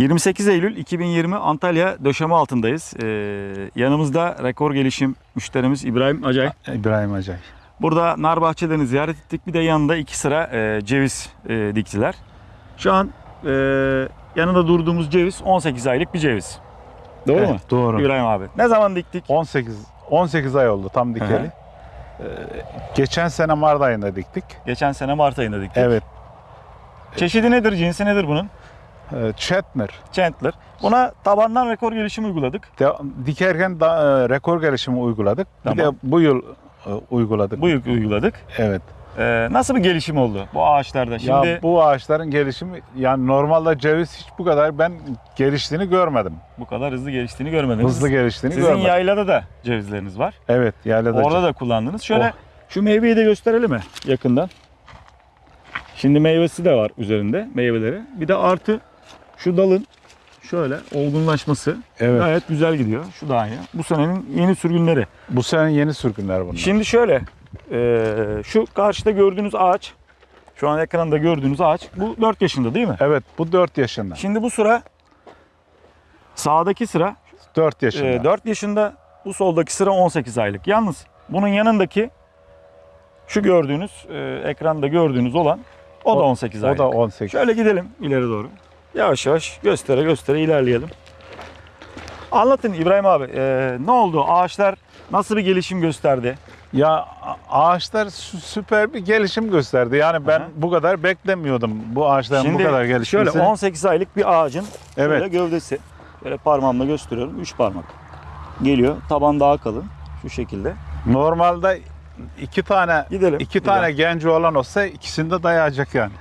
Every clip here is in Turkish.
28 Eylül 2020 Antalya döşeme altındayız. Ee, yanımızda rekor gelişim müşterimiz İbrahim Acay. İbrahim Acay. Burada nar bahçelerini ziyaret ettik. Bir de yanında iki sıra e, ceviz e, diktiler. Şu an e, yanında durduğumuz ceviz 18 aylık bir ceviz. Doğru Evet, mu? Doğru. İbrahim abi. Ne zaman diktik? 18 18 ay oldu tam dikeli. Hı Ee, geçen sene Mart ayında diktik. Geçen sene Mart ayında diktik. Evet. Çeşidi nedir, cinsi nedir bunun? Ee, Chatner. Chandler. Buna tabandan rekor gelişim uyguladık. De- dikerken da, e, rekor gelişimi uyguladık. Bir Tamam. de bu yıl e, uyguladık. Bu yıl uyguladık. Evet. Ee, nasıl bir gelişim oldu bu ağaçlarda? Şimdi ya bu ağaçların gelişimi yani normalde ceviz hiç bu kadar ben geliştiğini görmedim. bu kadar hızlı geliştiğini görmediniz. Hızlı geliştiğini Sizin görmedim. yaylada da cevizleriniz var. Evet, yaylada. Orada ceviz. da kullandınız. Şöyle Oh. şu meyveyi de gösterelim mi yakından? Şimdi meyvesi de var üzerinde meyveleri. Bir de artı şu dalın şöyle olgunlaşması Evet. gayet güzel gidiyor. Şu da aynı. Bu senenin yeni sürgünleri. Bu sene yeni sürgünler bunlar. Şimdi şöyle e, şu karşıda gördüğünüz ağaç şu an ekranda gördüğünüz ağaç bu 4 yaşında değil mi? Evet, bu 4 yaşında. Şimdi bu sıra sağdaki sıra 4 yaşında. e, 4 yaşında bu soldaki sıra 18 aylık. Yalnız bunun yanındaki şu gördüğünüz e, ekranda gördüğünüz olan o, da O- 18 o aylık. da 18. Şöyle gidelim ileri doğru. Yavaş yavaş göstere göstere ilerleyelim. Anlatın İbrahim abi e, ne oldu? Ağaçlar nasıl bir gelişim gösterdi? Ya ağaçlar sü- süper bir gelişim gösterdi. Yani ben Aha. bu kadar beklemiyordum bu ağaçların bu kadar gelişmesini. şöyle 18 aylık bir ağacın Evet. şöyle gövdesi. Böyle parmağımla gösteriyorum. 3 parmak. Geliyor. Taban daha kalın. Şu şekilde. Normalde iki tane Gidelim. iki tane genci olan olsa ikisini de dayayacak yani.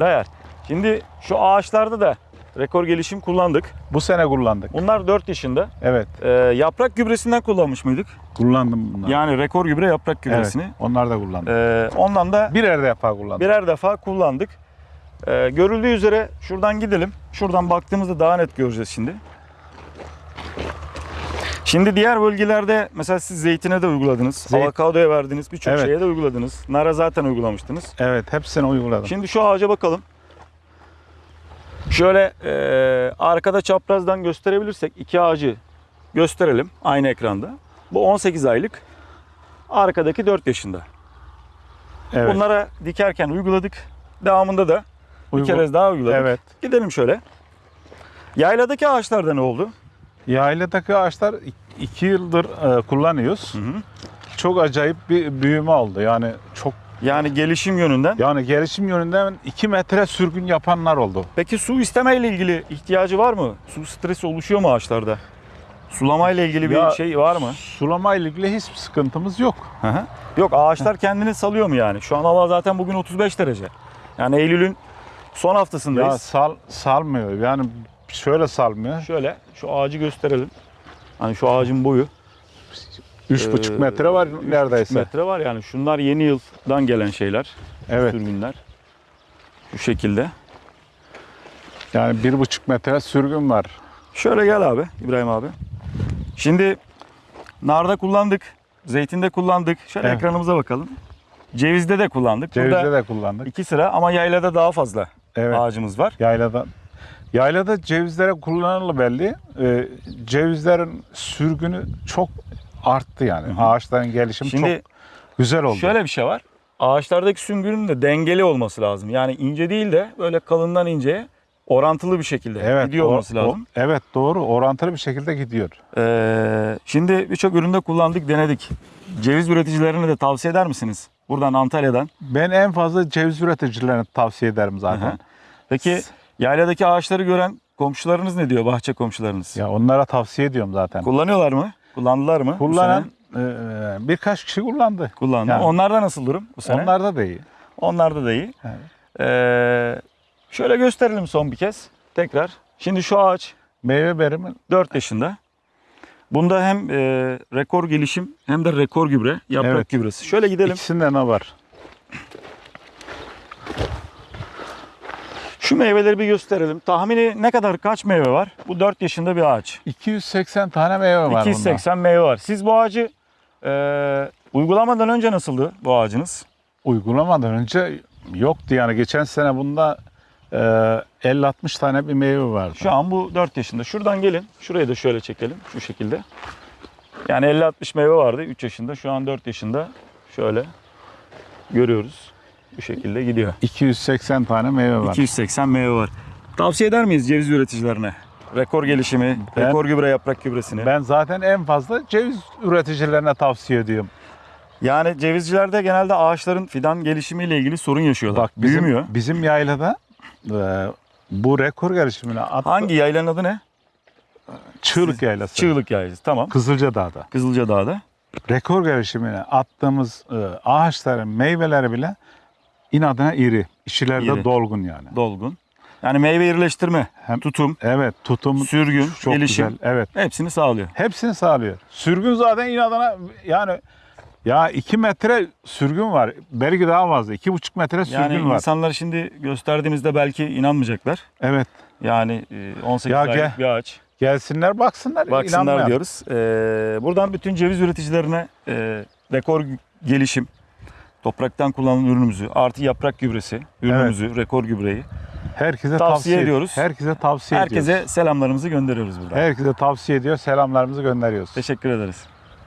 Dayar. Şimdi şu ağaçlarda da rekor gelişim kullandık. Bu sene kullandık. Bunlar 4 yaşında. Evet, Ee, yaprak gübresinden kullanmış mıydık? kullandım bunları. Yani rekor gübre yaprak evet, gübresini. onlar da kullandık. Ee, ondan da Birer defa kullandık. birer defa kullandık. Ee, görüldüğü üzere şuradan gidelim. Şuradan baktığımızda daha net göreceğiz şimdi. Şimdi diğer bölgelerde mesela siz zeytine de uyguladınız. Zeyt- Avokadoya verdiniz. Birçok Evet. şeye de uyguladınız. Nara zaten uygulamıştınız. Evet, hepsini uyguladım. Şimdi şu ağaca bakalım. Şöyle e, arkada çaprazdan gösterebilirsek iki ağacı gösterelim aynı ekranda. Bu 18 aylık. Arkadaki 4 yaşında. evet. Bunlara dikerken uyguladık. Devamında da bir Uygu- kere daha uyguladık. Evet. Gidelim şöyle. Yayladaki ağaçlarda ne oldu? Yayladaki ağaçlar ik- iki yıldır e, kullanıyoruz. Hı hı. Çok acayip bir büyüme oldu. Yani çok Yani gelişim yönünden. yani gelişim yönünden 2 metre sürgün yapanlar oldu. Peki su istemeyle ilgili ihtiyacı var mı? Su stresi oluşuyor mu ağaçlarda? Sulamayla ilgili bir Ya- şey var mı? Sulama ile ilgili hiçbir sıkıntımız yok. Hı hı. Yok ağaçlar kendini salıyor mu yani? Şu an hava zaten bugün 35 derece. Yani Eylül'ün son haftasındayız. Ya sal salmıyor. Yani şöyle salmıyor. Şöyle şu ağacı gösterelim. Hani şu ağacın boyu 3,5 Ee, metre var neredeyse. metre var yani. Şunlar yeni yıldan gelen şeyler. Evet. Sürgünler. Şu şekilde. Yani 1,5 metre sürgün var. Şöyle gel abi İbrahim abi. Şimdi narda kullandık. Zeytinde kullandık. Şöyle Evet. ekranımıza bakalım. Cevizde de kullandık. Cevizde Burada de kullandık. iki sıra ama yaylada daha fazla Evet. ağacımız var. Yaylada Yaylada cevizlere kullanılı belli. Ee, cevizlerin sürgünü çok arttı yani. Hı hı. Ağaçların gelişimi Şimdi çok güzel oldu. Şöyle bir şey var. Ağaçlardaki süngünün de dengeli olması lazım. Yani ince değil de böyle kalından inceye orantılı bir şekilde evet, gidiyor o- olması o- lazım. evet doğru. Orantılı bir şekilde gidiyor. Ee, şimdi birçok üründe kullandık, denedik. Ceviz üreticilerine de tavsiye eder misiniz? Buradan Antalya'dan. Ben en fazla ceviz üreticilerine tavsiye ederim zaten. Hı hı. Peki yayladaki ağaçları gören komşularınız ne diyor? Bahçe komşularınız. Ya onlara tavsiye ediyorum zaten. Kullanıyorlar mı? Kullandılar mı? bu Kullanan sene? e, birkaç kişi kullandı. kullandı. Yani. Onlarda nasıl durum bu sene? Onlarda da iyi. Onlarda da iyi. Evet. Ee, şöyle gösterelim son bir kez. Tekrar. Şimdi şu ağaç Meyve verimi 4 yaşında. Bunda hem e, rekor gelişim hem de rekor gübre, yaprak Evet. gübresi. Şöyle gidelim. ikisinde ne var? Şu meyveleri bir gösterelim. Tahmini ne kadar kaç meyve var? Bu 4 yaşında bir ağaç. 280 tane meyve var 280 meyve var. Siz bu ağacı e, uygulamadan önce nasıldı bu ağacınız? bunda. Uygulamadan önce yoktu yani. Geçen sene bunda e, 50-60 tane bir meyve vardı. Şu an bu 4 yaşında. Şuradan gelin. Şurayı da şöyle çekelim. Şu şekilde. Yani 50-60 meyve vardı 3 yaşında. Şu an 4 yaşında. Şöyle görüyoruz. Bu şekilde gidiyor. 280 tane meyve var. 280 meyve var. Tavsiye eder miyiz ceviz üreticilerine? Rekor gelişimi, Ben- rekor gübre yaprak gübresini. Ben zaten en fazla ceviz üreticilerine tavsiye ediyorum. Yani cevizcilerde genelde ağaçların fidan gelişimiyle ilgili sorun yaşıyorlar. Bak bizim, Büyümüyor. bizim yaylada e, bu rekor gelişimine at, Hangi yaylanın adı ne? Çığlık Yaylası. Çığlık yaylası. Tamam. Kızılca Dağ'da. Kızılca Dağı'da. Rekor gelişimine attığımız e, ağaçların meyveleri bile inadına iri. İçileri de İri. dolgun yani. Dolgun. Yani meyve irileştirme, Hem- tutum, Evet tutum sürgün, çok gelişim güzel. Evet. hepsini sağlıyor. Hepsini sağlıyor. Sürgün zaten inadına yani ya 2 metre sürgün var. Belki daha fazla. 2,5 metre sürgün Yani var. insanlar şimdi gösterdiğimizde belki inanmayacaklar. Evet. Yani e, 18 Ya aylık bir ağaç. Gelsinler baksınlar. Baksınlar inanmayan. diyoruz. Ee, buradan bütün ceviz üreticilerine e, rekor gelişim, topraktan kullanılan ürünümüzü, artı yaprak gübresi, ürünümüzü, rekor gübreyi Herkese Tavsiye tavsiye, ediyoruz. Herkese tavsiye ediyoruz. herkese selamlarımızı gönderiyoruz buradan. Herkese tavsiye ediyor. Selamlarımızı gönderiyoruz. Teşekkür ederiz.